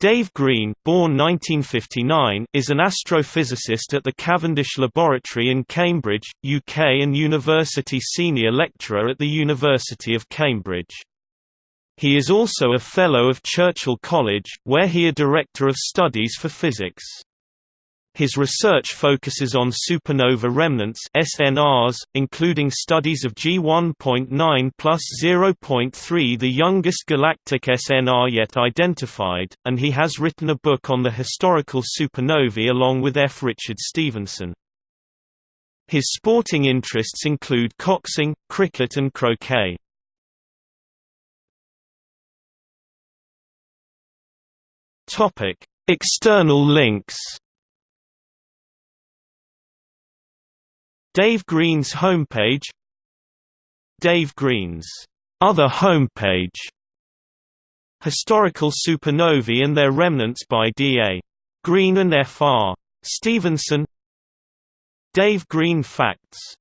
Dave Green born 1959, is an astrophysicist at the Cavendish Laboratory in Cambridge, UK and University Senior Lecturer at the University of Cambridge. He is also a Fellow of Churchill College, where he a Director of Studies for Physics. His research focuses on supernova remnants SNRs, including studies of G1.9 plus 0.3 the youngest galactic SNR yet identified, and he has written a book on the historical supernovae along with F. Richard Stephenson. His sporting interests include coxing, cricket and croquet. External links Dave Green's homepage Dave Green's other homepage Historical supernovae and their remnants by D.A. Green and F.R. Stephenson Dave Green Facts